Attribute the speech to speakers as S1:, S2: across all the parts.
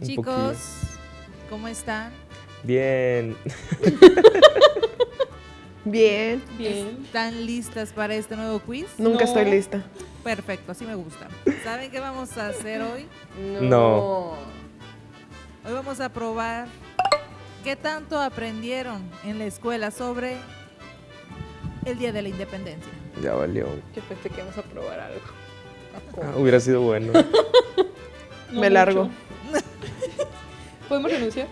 S1: Un
S2: Chicos,
S1: poquillo.
S2: ¿cómo están?
S1: Bien.
S3: Bien.
S4: Bien.
S2: ¿Están listas para este nuevo quiz?
S3: Nunca
S4: No.
S3: estoy lista.
S2: Perfecto, así me gusta. ¿Saben qué vamos a hacer hoy?
S1: No.
S2: Hoy vamos a probar qué tanto aprendieron en la escuela sobre el Día de la Independencia.
S1: Ya valió.
S4: Yo pensé que íbamos a probar algo.
S1: Ah, hubiera sido bueno.
S4: No
S3: Me largo.
S4: ¿Podemos renunciar?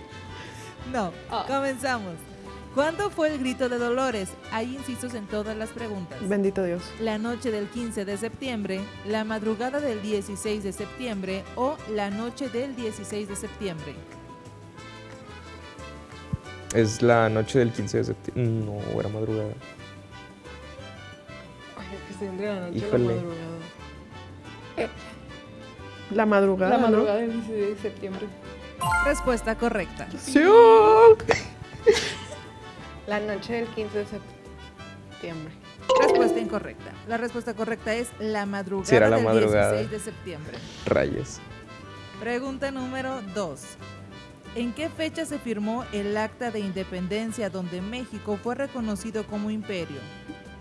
S2: No,
S4: Ah.
S2: comenzamos. ¿Cuándo fue el grito de Dolores? Hay incisos en todas las preguntas.
S3: Bendito Dios.
S2: La noche del 15 de septiembre, la madrugada del 16 de septiembre o la noche del 16 de septiembre.
S1: Es la noche del 15 de septiembre. No, era madrugada.
S4: Ay, es que entre la noche
S1: Híjole.
S4: la madrugada.
S3: La madrugada.
S4: La
S3: ¿no?
S4: madrugada del 16 de septiembre.
S2: Respuesta correcta.
S3: Sí.
S5: La noche del 15 de septiembre.
S2: Respuesta incorrecta. La respuesta correcta es la madrugada
S1: Sí, era la
S2: del
S1: madrugada.
S2: 16 de septiembre.
S1: Rayos.
S2: Pregunta número 2. ¿En qué fecha se firmó el Acta de Independencia donde México fue reconocido como imperio?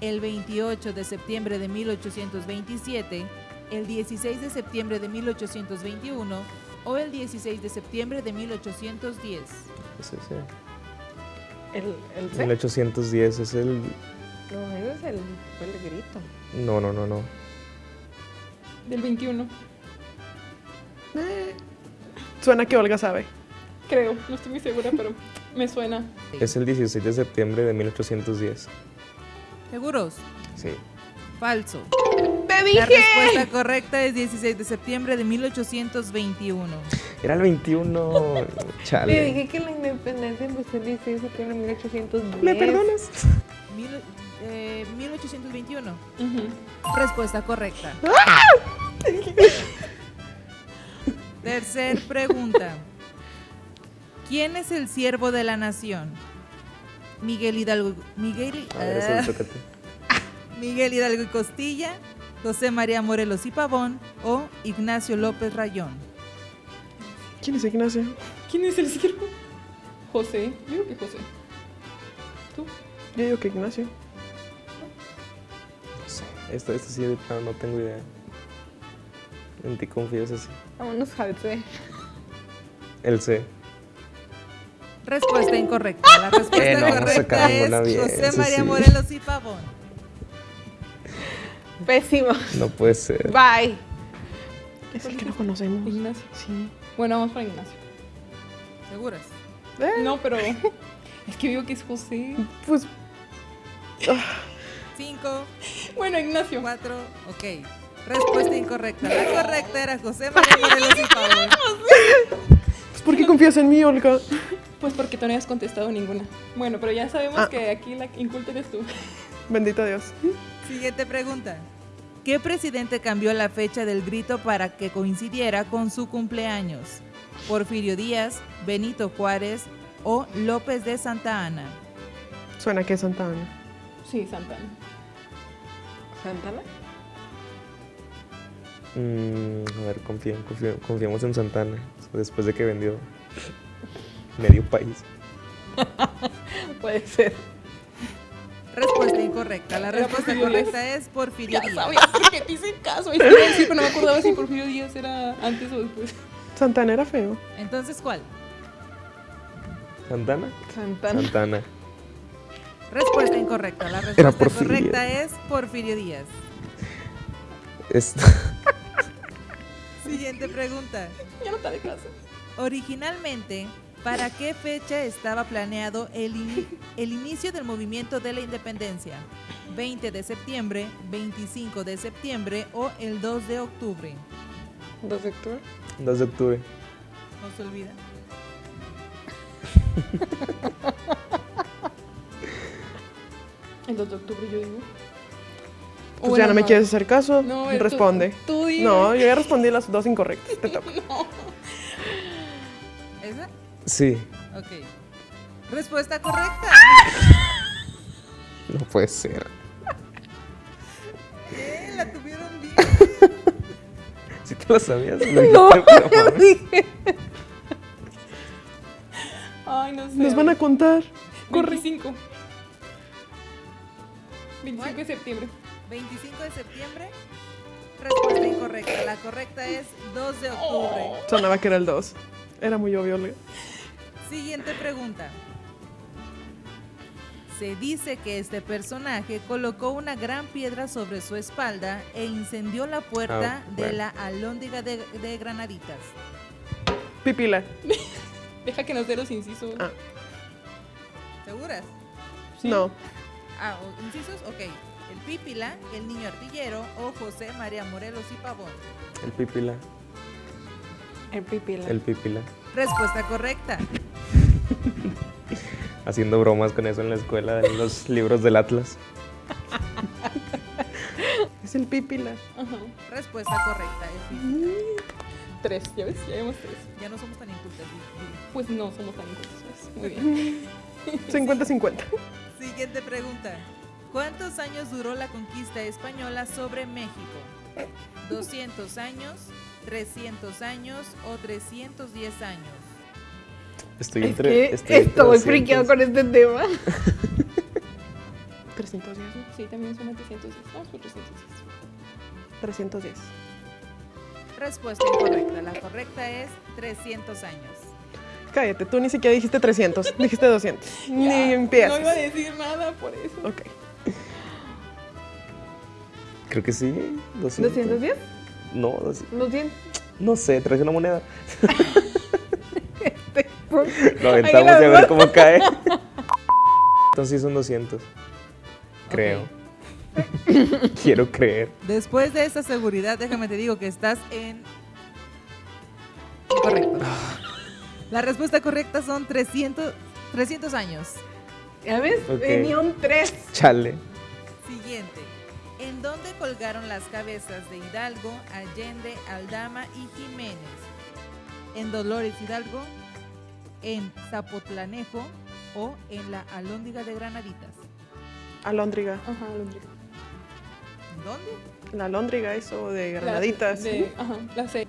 S2: ¿El 28 de septiembre de 1827, el 16 de septiembre de 1821 o el 16 de septiembre de 1810?
S1: Ese es el-
S5: El, el C.
S1: 1810 es el.
S5: No, ese es el, fue el grito.
S1: No, no, no, no.
S4: Del 21.
S3: Suena que Olga sabe.
S4: Creo. No estoy muy segura, pero me suena.
S1: Es el 16 de septiembre de 1810.
S2: ¿Seguros?
S1: Sí.
S2: Falso.
S3: ¡Te
S2: La respuesta correcta es 16 de septiembre de 1821.
S1: Era el 21.
S5: Le
S1: Chale.
S5: dije que la independencia empezó el 16 de septiembre de 1810.
S1: ¿Me perdonas?
S2: Mil- eh, 1821.
S4: Ujú.
S2: Respuesta correcta. Tercer pregunta. ¿Quién es el siervo de la nación? Miguel Hidalgo, Miguel,
S1: A ver,
S2: ah. Miguel Hidalgo y Costilla, José María Morelos y Pavón o Ignacio López Rayón.
S3: ¿Quién es Ignacio?
S4: ¿Quién es el siervo? José. Yo creo que José. ¿Tú?
S3: Yo digo que Ignacio.
S1: No sé. Esto, esto sí, de plano no tengo idea. En ti confío, eso sí.
S5: Vámonos al C.
S1: El C.
S2: Respuesta incorrecta. La respuesta
S1: Eh, no,
S2: correcta es
S1: bien,
S2: José María
S1: sí.
S2: Morelos y Pavón.
S5: Pésimo.
S1: No puede ser.
S5: Bye.
S3: Es el que no conocemos.
S4: Ignacio.
S3: Sí.
S4: Bueno, vamos para Ignacio.
S2: ¿Seguras?
S3: Eh,
S4: No, pero. Es que digo que es José.
S3: Pues
S2: Cinco,
S4: Bueno, Ignacio.
S2: cuatro, ok. Respuesta incorrecta. La correcta era José María Morelos y Pavón.
S3: pues, ¿por qué confías en mí, Olga?
S4: Pues porque tú no habías contestado ninguna. Bueno, pero ya sabemos
S3: Ah.
S4: que aquí la inculta eres tú.
S3: Bendito Dios.
S2: Siguiente pregunta. ¿Qué presidente cambió la fecha del grito para que coincidiera con su cumpleaños? ¿Porfirio Díaz, Benito Juárez o López de Santa Ana?
S3: Suena que es Santa Ana.
S4: Sí, Santana.
S5: ¿Santana?
S1: Mm, a ver, confía- confía- confiamos en Santana. Después de que vendió medio país.
S5: Puede ser.
S2: Respuesta incorrecta. La respuesta
S4: Porfirio Díaz.
S2: correcta es Porfirio
S4: Ya
S2: Díaz.
S4: sabía porque te hice caso. Es que iba a decir, pero no me acordaba si Porfirio Díaz era antes o después.
S3: Santana era feo.
S2: Entonces, ¿cuál?
S1: ¿Santana?
S5: Santana.
S1: Santana.
S2: Respuesta incorrecta. La respuesta
S1: Porfirio.
S2: correcta es Porfirio Díaz.
S1: Es-
S2: Siguiente pregunta.
S4: Ya no te caso.
S2: Originalmente, ¿para qué fecha estaba planeado el, ini- el inicio del movimiento de la independencia? ¿20 de septiembre, 25 de septiembre o el 2 de octubre?
S5: ¿2 de octubre?
S1: 2 de octubre.
S2: No se olvida.
S4: El 2 de octubre yo digo.
S3: Pues
S4: O
S3: ya
S4: bueno,
S3: no me quieres hacer caso.
S4: No,
S3: Responde.
S4: Tú, dime.
S3: No, yo ya respondí las dos incorrectas. Te toca.
S2: ¿Esa?
S1: Sí.
S2: Ok. Respuesta correcta.
S1: No puede ser.
S2: Eh, La tuvieron bien.
S1: ¿Sí te lo sabías? Lo dijiste, pero, mames.
S4: Ay, no sé.
S3: Nos van a contar. Corre.
S4: 25. 25 de septiembre.
S2: 25 de septiembre. Respuesta incorrecta. La correcta es 2 de octubre.
S3: Sonaba que era el 2. Era muy obvio. Olga.
S2: Siguiente pregunta. Se dice que este personaje colocó una gran piedra sobre su espalda e incendió la puerta
S1: Ah,
S2: de
S1: bueno.
S2: la alhóndiga de, de Granaditas.
S3: Pipila.
S4: Deja que nos dé los incisos.
S3: Ah.
S2: ¿Seguras?
S4: Sí.
S3: No.
S2: Ah, incisos, ok. El Pípila, el niño artillero o José María Morelos y Pavón.
S1: El pipila.
S5: El pipila.
S1: El pipila.
S2: Respuesta correcta.
S1: Haciendo bromas con eso en la escuela, en los libros del Atlas.
S3: Es el pipila.
S4: Ajá.
S2: Respuesta correcta. el Pípila.
S4: Tres, ya ves, ya vemos tres.
S2: Ya no somos tan incultas.
S4: Pues no somos tan incultos. ¿ves? Muy bien.
S3: 50-50.
S2: Siguiente pregunta. ¿Cuántos años duró la conquista española sobre México? ¿200 años, 300 años o 310 años?
S1: Estoy
S5: Es
S1: entre.
S5: que
S1: estoy
S5: estoy
S1: 200.
S5: friqueado con este tema.
S3: 310, ¿no?
S4: Sí, también son 310. Vamos por 310.
S3: 310.
S2: Respuesta incorrecta. La correcta es 300 años.
S3: Cállate, tú ni siquiera dijiste 300. Dijiste 200. Ni
S4: Ya,
S3: empiezas.
S4: No iba a decir nada por eso.
S3: Ok.
S1: Creo que sí. 200.
S5: ¿210?
S1: No, 200.
S5: 200.
S1: no sé, traes una moneda. Lo aventamos y a ver cómo cae. Entonces son 200. Creo. Quiero creer.
S2: Después de esta seguridad, déjame te digo que estás en... Incorrecto. La respuesta correcta son 300, 300 años.
S5: ¿Ya ves?
S1: Ok.
S5: Venía un 3.
S1: Chale.
S2: Siguiente. ¿En dónde colgaron las cabezas de Hidalgo, Allende, Aldama y Jiménez? ¿En Dolores Hidalgo? ¿En Zapotlanejo? ¿O en la Alhóndiga de Granaditas?
S3: Alóndriga.
S4: Ajá, Londres.
S2: ¿Dónde?
S3: La alóndriga, eso de granaditas.
S4: De, ajá, la C.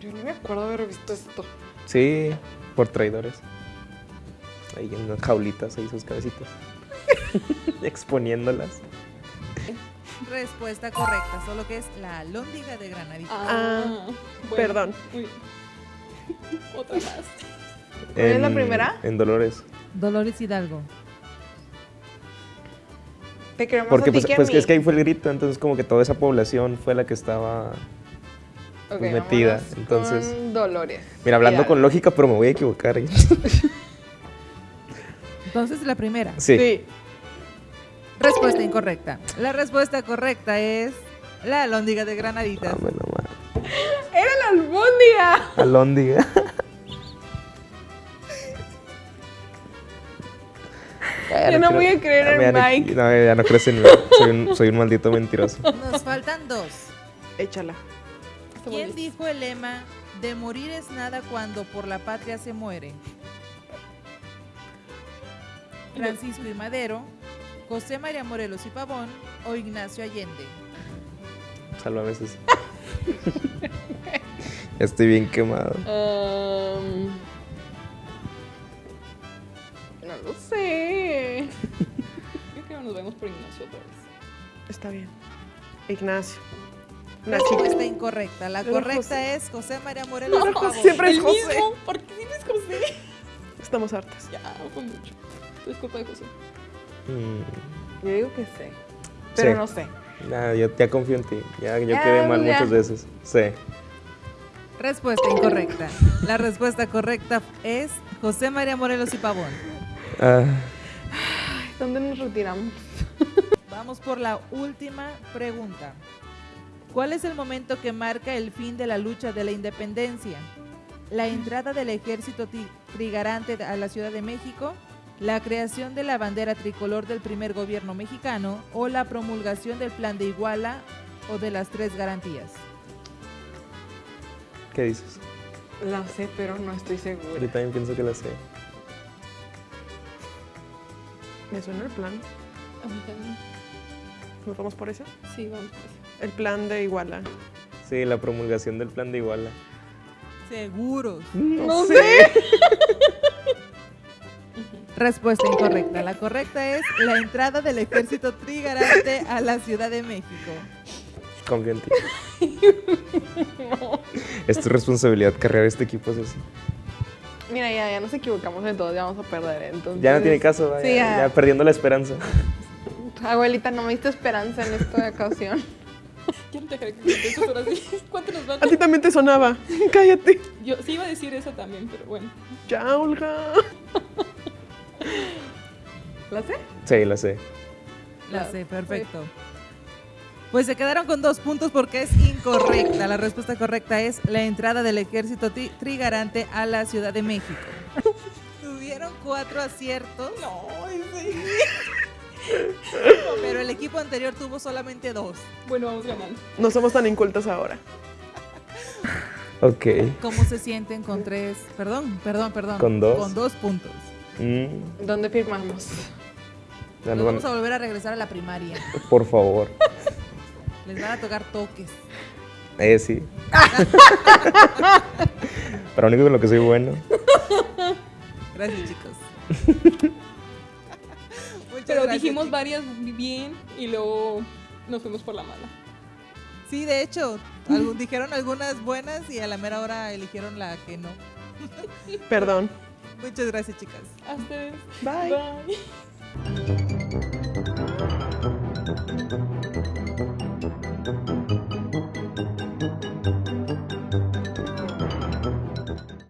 S5: Yo no me acuerdo haber visto esto.
S1: Sí, por traidores. Ahí en las jaulitas, ahí sus cabecitas. Exponiéndolas.
S2: Respuesta correcta, solo que es la Alhóndiga de Granaditas.
S3: Ah,
S4: bueno,
S3: perdón.
S4: bien. Otra más.
S5: ¿Cuál es la
S1: En-
S5: primera?
S1: En Dolores.
S2: Dolores Hidalgo.
S5: Te queremos
S1: Porque
S5: a ti
S1: pues,
S5: a
S1: pues
S5: mí.
S1: es que ahí fue el grito, entonces como que toda esa población fue la que estaba... Metida, entonces-
S5: con Dolores.
S1: Mira, hablando
S5: Hidalgo.
S1: con lógica, pero me voy a equivocar. ¿eh?
S2: Entonces la primera.
S1: Sí.
S3: Sí.
S2: Respuesta incorrecta. La respuesta correcta es la Alhóndiga de Granaditas.
S1: Dame nomás.
S5: ¡Era la albóndiga!
S1: Alóndiga.
S5: Yo no voy a creer en
S1: ya no-
S5: Mike.
S1: No, ya no crees en mí. Soy un, soy un maldito mentiroso.
S2: Nos faltan dos.
S3: Échala.
S2: ¿Quién dijo el lema de morir es nada cuando por la patria se muere? Francisco y Madero, José María Morelos y Pavón o Ignacio Allende.
S1: Sálvame. Ya Estoy bien quemado.
S5: Um, no lo sé.
S4: Nos vemos por Ignacio otra vez.
S3: Está bien. Ignacio. Nachito.
S2: Respuesta incorrecta. La
S3: Era
S2: correcta
S3: José.
S2: es José María Morelos y
S3: No,
S2: Pavón.
S3: siempre es José.
S4: mismo. ¿Por qué siempre es José?
S3: Estamos hartas.
S4: Ya, fue mucho. Es culpa de José.
S1: Mm,
S5: Yo digo que sé. Pero
S1: Sí.
S5: no sé.
S1: nada, yo ya confío en ti. Ya, yo
S5: Ya,
S1: quedé mal
S5: ya.
S1: muchas veces. Sí.
S2: Respuesta incorrecta. La respuesta correcta es José María Morelos y Pavón.
S1: Ah,
S5: ¿Dónde nos retiramos?
S2: Vamos por la última pregunta. ¿Cuál es el momento que marca el fin de la lucha de la independencia? ¿La entrada del ejército trigarante a la Ciudad de México? ¿La creación de la bandera tricolor del primer gobierno mexicano? ¿O la promulgación del plan de Iguala o de las tres garantías?
S1: ¿Qué dices?
S5: La sé, pero no estoy segura.
S1: Yo también pienso que la sé.
S3: Me suena el plan.
S4: A mí también.
S3: ¿Nos vamos por ese?
S4: Sí, vamos por eso.
S3: El plan de Iguala.
S1: Sí, la promulgación del plan de Iguala.
S2: Seguros.
S3: No, sé.
S2: Respuesta incorrecta. La correcta es la entrada del ejército trigarante a la Ciudad de México.
S1: Confío en ti. Es tu responsabilidad cargar este equipo, así.
S3: Mira, ya, ya nos equivocamos en todo, ya vamos a perder. Entonces,
S1: Ya no tiene caso, vaya,
S3: Sí, ya.
S1: ya perdiendo la esperanza.
S3: Abuelita, no me diste esperanza en esta ocasión.
S4: Te dejaré que contestes ahora sí. ¿Cuánto nos van?
S3: A ti también te sonaba. Cállate.
S4: Yo sí iba a decir esa también, pero bueno.
S3: Ya, Olga. ¿La sé?
S1: Sí, la sé.
S2: La sé, perfecto. Pues se quedaron con dos puntos porque es incorrecta. La respuesta correcta es la entrada del ejército tri- trigarante a la Ciudad de México. Tuvieron cuatro aciertos,
S4: No, sí.
S2: pero el equipo anterior tuvo solamente dos.
S4: Bueno, vamos ganando.
S3: No somos tan incultas ahora.
S1: Ok.
S2: ¿Cómo se sienten con tres? Perdón, perdón, perdón.
S1: ¿Con dos?
S2: Con dos puntos.
S1: Mm,
S3: ¿Dónde firmamos?
S2: Nos vamos a volver a regresar a la primaria.
S1: Por favor.
S2: Les van a tocar toques.
S1: Eh, sí. Pero único con lo que soy bueno.
S2: Gracias, chicos. Muchas
S4: Pero
S2: gracias,
S4: dijimos
S2: chicos.
S4: varias bien y luego nos fuimos por la mala.
S2: Sí, de hecho, algún- dijeron algunas buenas y a la mera hora eligieron la que no.
S3: Perdón.
S2: Muchas gracias, chicas.
S4: A ustedes.
S3: Bye.
S4: Bye.